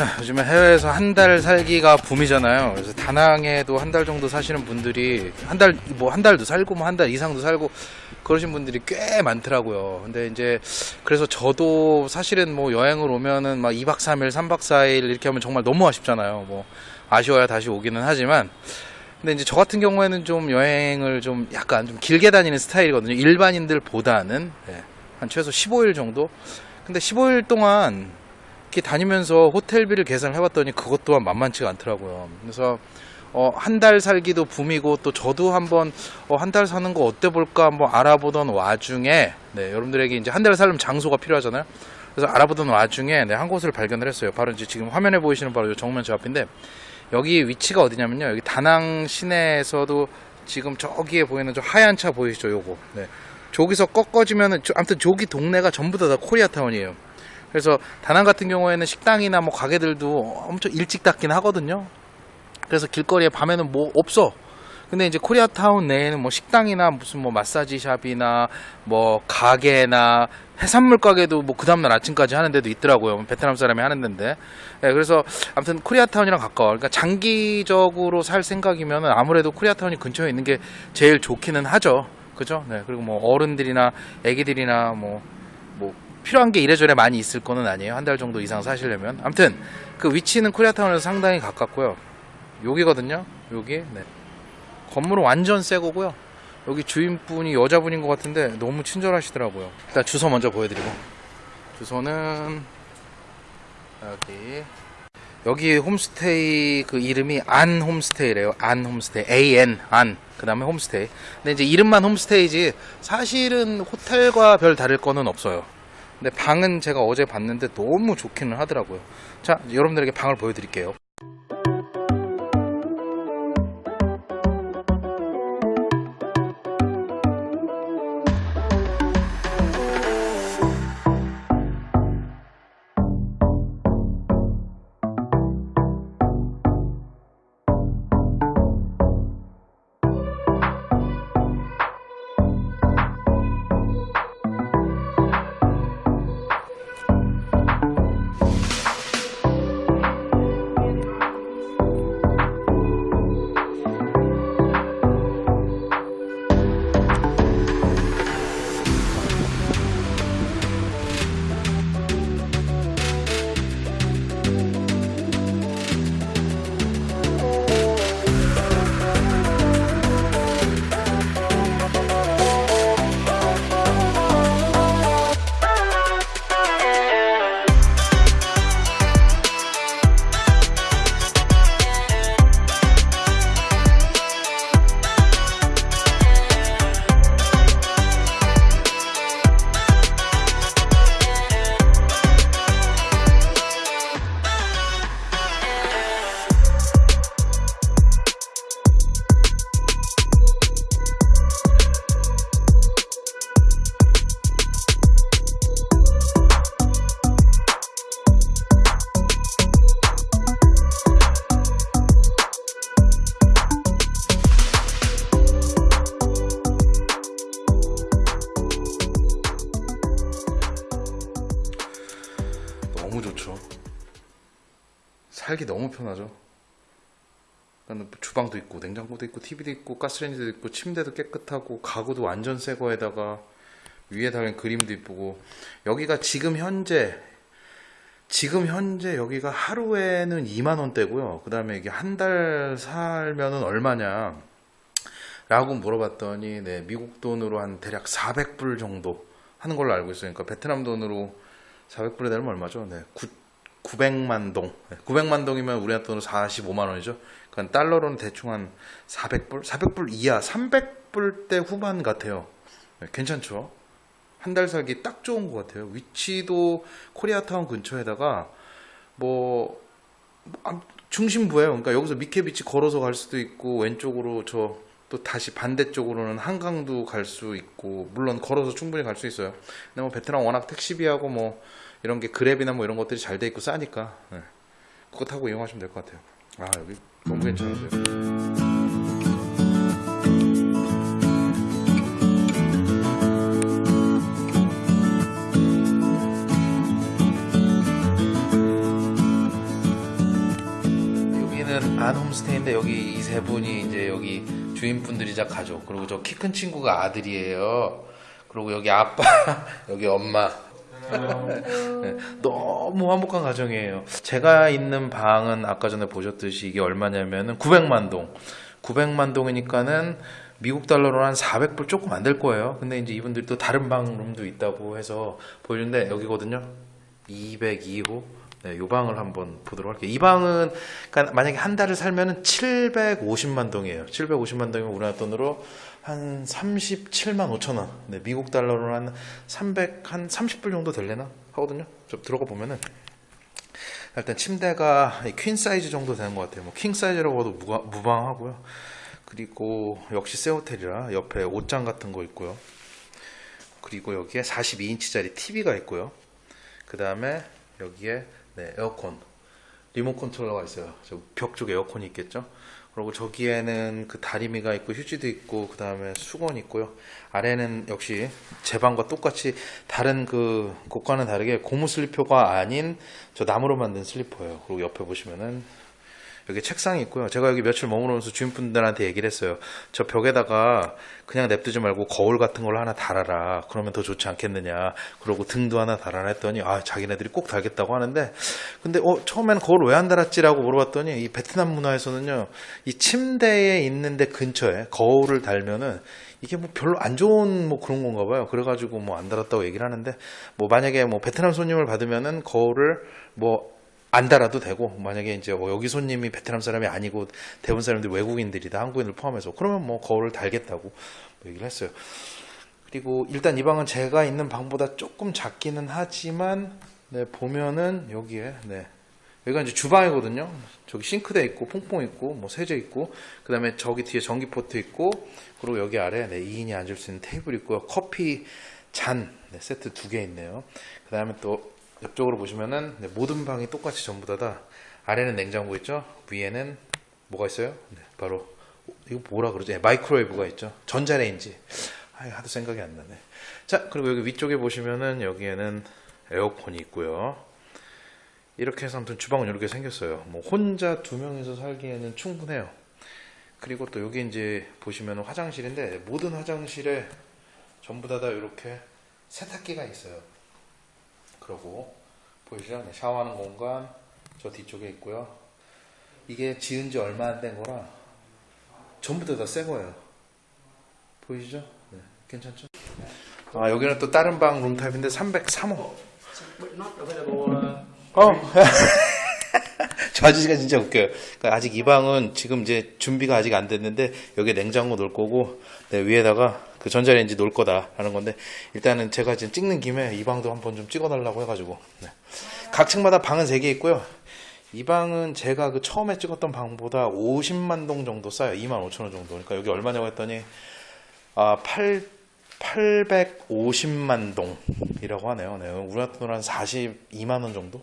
자, 요즘에 해외에서 한 달 살기가 붐이잖아요. 그래서 다낭에도 한 달 정도 사시는 분들이 한 달 뭐 한 달도 살고 뭐 한 달 이상도 살고 그러신 분들이 꽤 많더라고요. 근데 이제 그래서 저도 사실은 뭐 여행을 오면은 막 2박 3일, 3박 4일 이렇게 하면 정말 너무 아쉽잖아요. 뭐 아쉬워야 다시 오기는 하지만 근데 이제 저 같은 경우에는 좀 여행을 좀 약간 좀 길게 다니는 스타일이거든요. 일반인들보다는 네, 한 최소 15일 정도. 근데 15일 동안 이렇게 다니면서 호텔비를 계산을 해봤더니 그것 또한 만만치가 않더라고요. 그래서 어, 한 달 살기도 붐이고 또 저도 한번 어, 한 달 사는 거 어때 볼까 한번 알아보던 와중에 네, 여러분들에게 이제 한 달 살면 장소가 필요하잖아요. 그래서 알아보던 와중에 네, 한 곳을 발견을 했어요. 바로 이제 지금 화면에 보이시는 바로 요 정면 저 앞인데 여기 위치가 어디냐면요. 여기 다낭 시내에서도 지금 저기에 보이는 저 하얀 차 보이시죠? 요거. 네. 저기서 꺾어지면은 저- 아무튼 저기 동네가 전부 다, 다 코리아타운이에요. 그래서 다낭 같은 경우에는 식당이나 뭐 가게들도 엄청 일찍 닫긴 하거든요. 그래서 길거리에 밤에는 뭐 없어. 근데 이제 코리아타운 내에는 뭐 식당이나 무슨 뭐 마사지 샵이나 뭐 가게나 해산물 가게도 뭐 그 다음날 아침까지 하는 데도 있더라고요. 베트남 사람이 하는 데인데. 예, 그래서 아무튼 코리아타운이랑 가까워. 그러니까 장기적으로 살 생각이면 아무래도 코리아타운이 근처에 있는 게 제일 좋기는 하죠. 그죠? 네. 그리고 뭐 어른들이나 애기들이나 뭐, 뭐 필요한 게 이래저래 많이 있을 거는 아니에요. 한 달 정도 이상 사시려면. 아무튼 그 위치는 코리아타운에서 상당히 가깝고요. 여기거든요. 여기. 네. 건물은 완전 새 거고요. 여기 주인분이 여자분인 것 같은데 너무 친절하시더라고요. 일단 주소 먼저 보여드리고. 주소는 여기. 여기 홈스테이 그 이름이 안 홈스테이래요. 안 홈스테이. AN 안. 그 다음에 홈스테이. 근데 이제 이름만 홈스테이지 사실은 호텔과 별 다를 거는 없어요. 근데 방은 제가 어제 봤는데 너무 좋기는 하더라고요. 자, 여러분들에게 방을 보여드릴게요. 너무 편하죠. 그러니까 주방도 있고 냉장고도 있고 TV도 있고 가스레인지도 있고 침대도 깨끗하고 가구도 완전 새 거에다가 위에 달린 그림도 이쁘고 여기가 지금 현재 지금 현재 여기가 하루에는 2만 원대고요. 그 다음에 이게 한 달 살면은 얼마냐? 라고 물어봤더니 네, 미국 돈으로 한 대략 400불 정도 하는 걸로 알고 있어요. 그러니까 베트남 돈으로 400불에 되면 얼마죠? 네, 9, 900만 동. 네, 900만 동이면 우리나라 돈으로 45만 원이죠. 그러니까 달러로는 대충 한 400불? 400불 이하, 300불대 후반 같아요. 네, 괜찮죠? 한 달 살기 딱 좋은 것 같아요. 위치도 코리아타운 근처에다가 뭐 아, 중심부예요. 그러니까 여기서 미케비치 걸어서 갈 수도 있고 왼쪽으로 저 또 다시 반대쪽으로는 한강도 갈 수 있고 물론 걸어서 충분히 갈 수 있어요. 근데 뭐 베트남 워낙 택시비하고 뭐 이런 게 그랩이나 뭐 이런 것들이 잘 돼 있고 싸니까 네. 그거 타고 이용하시면 될 것 같아요. 아 여기 너무 괜찮은데요. 방인데 여기 이 세 분이 이제 여기 주인분들이자 가족 그리고 저 키 큰 친구가 아들이에요. 그리고 여기 아빠 여기 엄마 네, 너무 화목한 가정이에요. 제가 있는 방은 아까 전에 보셨듯이 이게 얼마냐면은 900만 동. 900만 동이니까는 미국 달러로 한 400불 조금 안 될 거예요. 근데 이제 이분들이 또 다른 방 룸도 있다고 해서 보여주는데 여기거든요. 202호. 네, 요 방을 한번 보도록 할게요. 이 방은 그러니까 만약에 한 달을 살면은 750만 동이에요. 750만 동이면 우리나라 돈으로 한 37만 5천 원. 네, 미국 달러로 한 300, 한 30불 정도 될래나? 하거든요. 좀 들어가 보면은. 일단 침대가 퀸 사이즈 정도 되는 것 같아요. 뭐 킹 사이즈라고 해도 무가, 무방하고요. 그리고 역시 새 호텔이라 옆에 옷장 같은 거 있고요. 그리고 여기에 42인치짜리 TV가 있고요. 그 다음에 여기에 네, 에어컨, remote controller가 있어요. 저 벽 쪽에 에어컨이 있겠죠. 그리고 저기에는 그 다리미가 있고 휴지도 있고 그 다음에 수건 있고요. 아래는 역시 제 방과 똑같이 다른 그 곳과는 다르게 고무 슬리퍼가 아닌 저 나무로 만든 슬리퍼예요. 그리고 옆에 보시면은 여기 책상이 있고요. 제가 여기 며칠 머무르면서 주인분들한테 얘기를 했어요. 저 벽에다가 그냥 냅두지 말고 거울 같은 걸 하나 달아라. 그러면 더 좋지 않겠느냐. 그러고 등도 하나 달아라 했더니 아 자기네들이 꼭 달겠다고 하는데 근데 어 처음에는 거울 왜 안 달았지 라고 물어봤더니 이 베트남 문화에서는요 이 침대에 있는데 근처에 거울을 달면은 이게 뭐 별로 안 좋은 뭐 그런 건가 봐요. 그래가지고 뭐 안 달았다고 얘기를 하는데 뭐 만약에 뭐 베트남 손님을 받으면은 거울을 뭐 안 달아도 되고 만약에 이제 뭐 여기 손님이 베트남 사람이 아니고 대부분 사람들이 외국인들이다 한국인을 포함해서 그러면 뭐 거울을 달겠다고 뭐 얘기를 했어요. 그리고 일단 이 방은 제가 있는 방보다 조금 작기는 하지만 네, 보면은 여기에 네. 여기가 이제 주방이거든요. 저기 싱크대 있고 퐁퐁 있고 뭐 세제 있고 그 다음에 저기 뒤에 전기 포트 있고 그리고 여기 아래 네, 2인이 앉을 수 있는 테이블 있고요. 커피 잔 네, 세트 두 개 있네요. 그 다음에 또 옆쪽으로 보시면은 네, 모든 방이 똑같이 전부 다다 아래는 냉장고 있죠. 위에는 뭐가 있어요? 네, 바로 이거 뭐라 그러지? 네, microwave가 있죠. 전자레인지. 아, 하도 생각이 안 나네. 자, 그리고 여기 위쪽에 보시면은 여기에는 에어컨이 있고요. 이렇게 해서 아무튼 주방은 이렇게 생겼어요. 뭐 혼자 두 명이서 살기에는 충분해요. 그리고 또 여기 이제 보시면 화장실인데 모든 화장실에 전부 다 다 이렇게 세탁기가 있어요. 그리고 보이시죠? 네, 샤워하는 공간 저 뒤쪽에 있고요. 이게 지은 지 얼마 안 된 거라 전부 다다새 거예요. 보이시죠? 네, 괜찮죠? 아 여기는 또 다른 방 룸타입인데 303호. But not available. Uh, 어. 저 아저씨가 진짜 웃겨요. 그러니까 아직 이 방은 지금 이제 준비가 아직 안 됐는데 여기 냉장고 놓을 거고 네, 위에다가 그 전자레인지 놓을 거다라는 건데 일단은 제가 지금 찍는 김에 이 방도 한번 좀 찍어달라고 해가지고 네. 각 층마다 방은 3개 있고요. 이 방은 제가 그 처음에 찍었던 방보다 50만 동 정도 싸요. 2만 5천 원 정도. 그러니까 여기 얼마냐고 했더니 아, 8 850만 동이라고 하네요. 네, 우리나라 돈으로 한 42만 원 정도?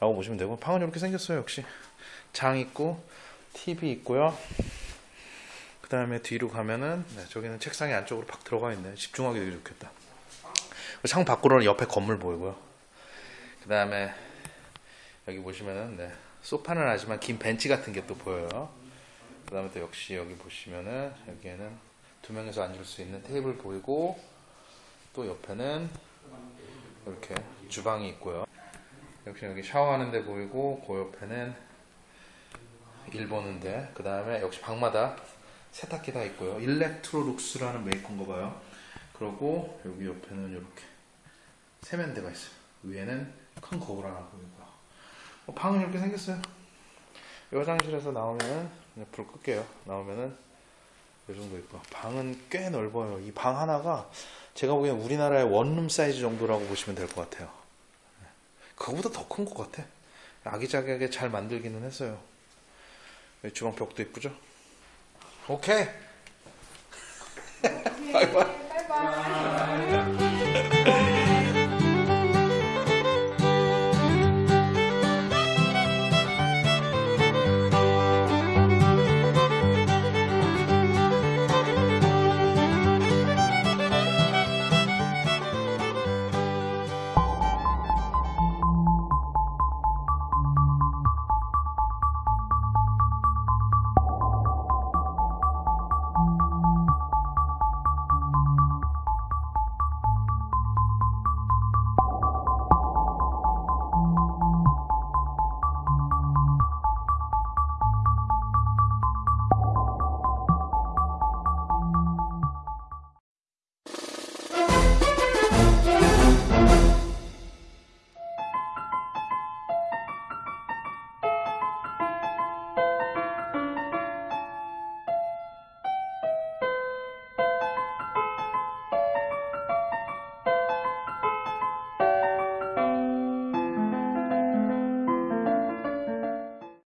라고 보시면 되고 방은 이렇게 생겼어요 역시 장 있고 TV 있고요 그 다음에 뒤로 가면은 네, 저기는 책상이 안쪽으로 팍 들어가 있네. 집중하기 되게 좋겠다. 창 밖으로는 옆에 건물 보이고요. 그 다음에 여기 보시면은 네, 소파는 하지만 긴 벤치 같은 게 또 보여요. 그 다음에 또 역시 여기 보시면은 여기에는 두 명이서 앉을 수 있는 테이블 보이고 또 옆에는 이렇게 주방이 있고요. 역시 여기 샤워하는 데 보이고 그 옆에는 일 보는데 그 다음에 역시 방마다 세탁기 다 있고요. 일렉트로룩스라는 메이커인가 봐요. 그리고 여기 옆에는 이렇게 세면대가 있어요. 위에는 큰 거울 하나 보이고요 어, 방은 이렇게 생겼어요. 이 화장실에서 나오면은 불 끌게요. 나오면은 이 정도 있고. 방은 꽤 넓어요. 이 방 하나가 제가 보기엔 우리나라의 원룸 사이즈 정도라고 보시면 될 것 같아요. 그거보다 더 큰 것 같아. 아기자기하게 잘 만들기는 했어요. 여기 주방 벽도 이쁘죠? 오케이. 바이바이. 바이바이.